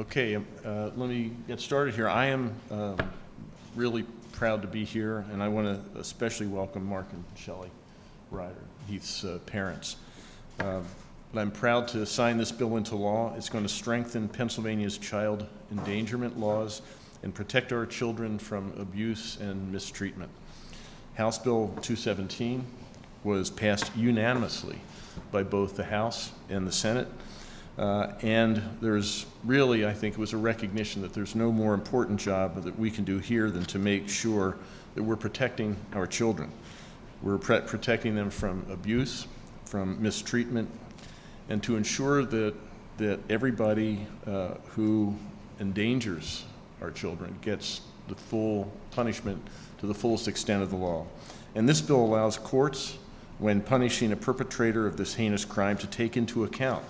Okay, um, uh, let me get started here. I am um, really proud to be here, and I want to especially welcome Mark and Shelley Ryder, Heath's uh, parents. But I'm proud to sign this bill into law. It's going to strengthen Pennsylvania's child endangerment laws and protect our children from abuse and mistreatment. House Bill 217 was passed unanimously by both the House and the Senate. Uh, and there's really, I think, it was a recognition that there's no more important job that we can do here than to make sure that we're protecting our children. We're protecting them from abuse, from mistreatment, and to ensure that, that everybody uh, who endangers our children gets the full punishment to the fullest extent of the law. And this bill allows courts, when punishing a perpetrator of this heinous crime, to take into account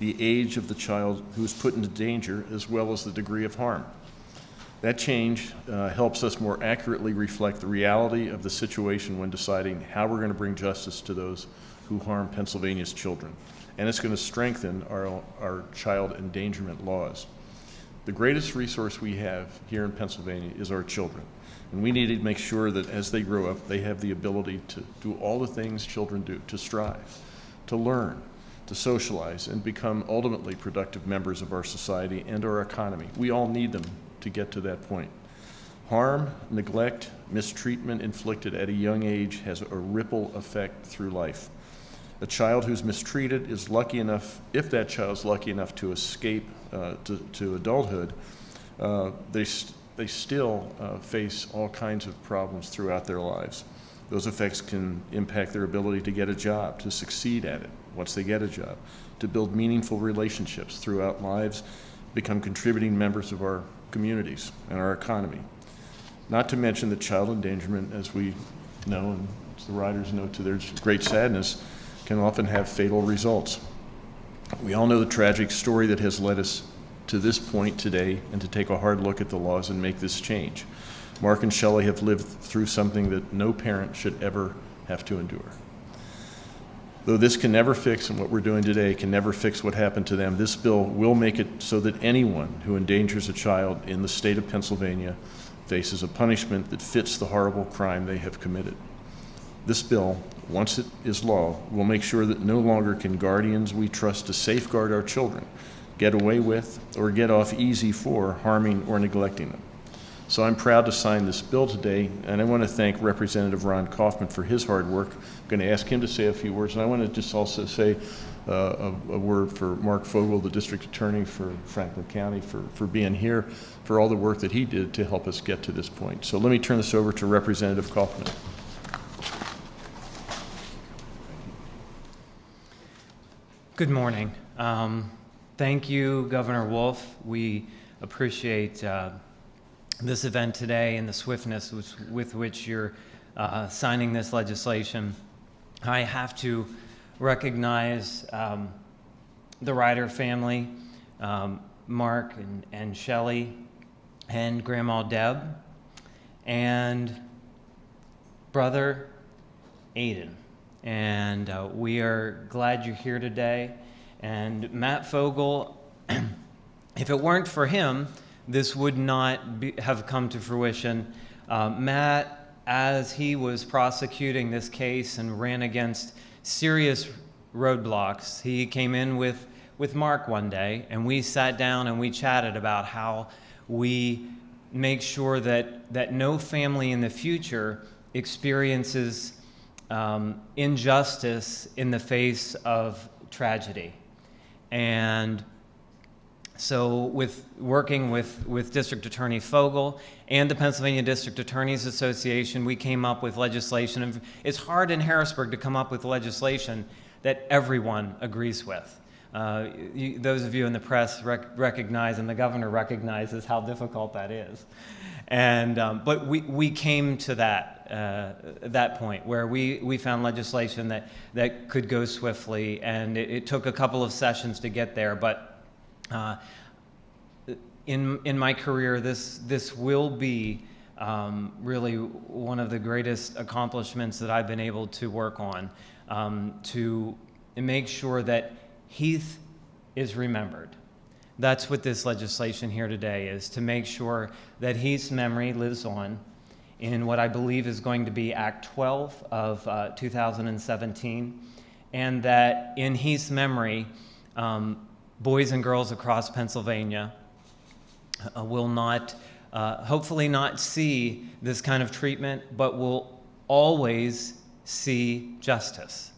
the age of the child who is put into danger as well as the degree of harm. That change uh, helps us more accurately reflect the reality of the situation when deciding how we're going to bring justice to those who harm Pennsylvania's children. And it's going to strengthen our, our child endangerment laws. The greatest resource we have here in Pennsylvania is our children. And we need to make sure that as they grow up, they have the ability to do all the things children do to strive, to learn, to socialize, and become ultimately productive members of our society and our economy. We all need them to get to that point. Harm, neglect, mistreatment inflicted at a young age has a ripple effect through life. A child who's mistreated is lucky enough, if that child's lucky enough to escape uh, to, to adulthood, uh, they, they still uh, face all kinds of problems throughout their lives. Those effects can impact their ability to get a job, to succeed at it once they get a job, to build meaningful relationships throughout lives, become contributing members of our communities and our economy. Not to mention that child endangerment, as we know, and as the Ryders know to their great sadness, can often have fatal results. We all know the tragic story that has led us to this point today and to take a hard look at the laws and make this change. Mark and Shelley have lived through something that no parent should ever have to endure. Though this can never fix, and what we're doing today can never fix what happened to them, this bill will make it so that anyone who endangers a child in the state of Pennsylvania faces a punishment that fits the horrible crime they have committed. This bill, once it is law, will make sure that no longer can guardians we trust to safeguard our children get away with or get off easy for harming or neglecting them. So I'm proud to sign this bill today, and I want to thank Representative Rob Kauffman for his hard work. I'm going to ask him to say a few words, and I want to just also say uh, a, a, word for Mark Fogal, the district attorney for Franklin County, for, for being here, for all the work that he did to help us get to this point. So let me turn this over to Representative Kauffman. Good morning. Um, thank you, Governor Wolf. We appreciate uh, this event today and the swiftness with, with which you're uh, signing this legislation. I have to recognize um, the Ryder family, um, Mark and, and Shelley, and Grandma Deb, and brother Aiden. And uh, we are glad you're here today. And Matt Fogal, if it weren't for him, this would not be, have come to fruition. Uh, Matt, as he was prosecuting this case and ran against serious roadblocks, he came in with, with Mark one day, and we sat down and we chatted about how we make sure that, that no family in the future experiences um, injustice in the face of tragedy. And so, with working with, with District Attorney Fogal and the Pennsylvania District Attorneys Association, we came up with legislation. It's hard in Harrisburg to come up with legislation that everyone agrees with. Uh, you, those of you in the press rec- recognize, and the governor recognizes how difficult that is. And, um, but we, we came to that, uh, that point where we, we found legislation that, that could go swiftly, and it, it took a couple of sessions to get there, but uh, in, in my career, this, this will be um, really one of the greatest accomplishments that I've been able to work on um, to make sure that Heath is remembered. That's what this legislation here today is, to make sure that Heath's memory lives on in what I believe is going to be Act 12 of uh, 2017, and that in Heath's memory, um, boys and girls across Pennsylvania uh, will not, uh, hopefully not see this kind of treatment, but will always see justice.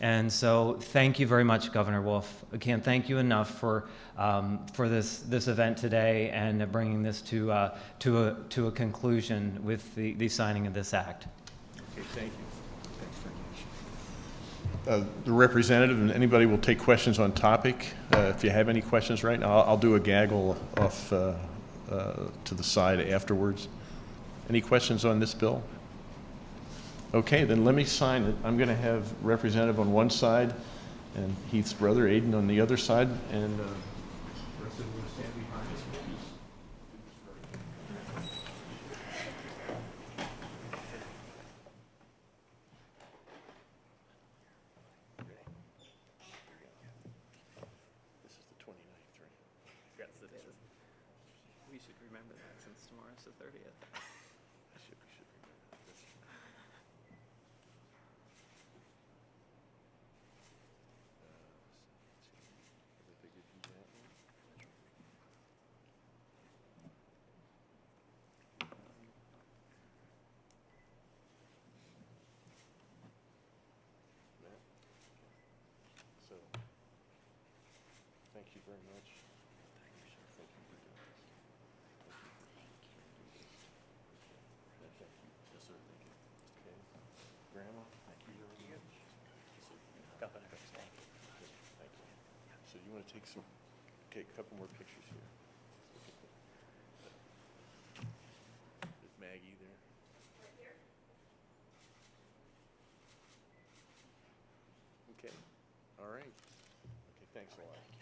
And so, thank you very much, Governor Wolf. I can't thank you enough for, um, for this, this event today and bringing this to, uh, to, a, to a conclusion with the, the signing of this act. Okay, thank you. Uh, The representative and anybody will take questions on topic. Uh, If you have any questions right now, I'll I'll do a gaggle off uh, uh, to the side afterwards. Any questions on this bill? Okay, then let me sign it. I'm going to have representative on one side and Heath's brother Aiden on the other side, and uh, Representative, will you stand behind us, please? This is the 29th, right? Yes, it is. We should remember that since tomorrow's the 30th. I should, we should remember that. This- Uh, I think do that one. Matt? So, thank you very much. Thank you, sir. Thank you for doing this. Thank you for doing this. Yeah, Thank you. Yes, sir, thank you. Okay. Grandma, thank you very much. Governor, thank you. Thank you. So you want to take some, take a couple more pictures here. There's Maggie there? Okay, all right. Okay, thanks a lot.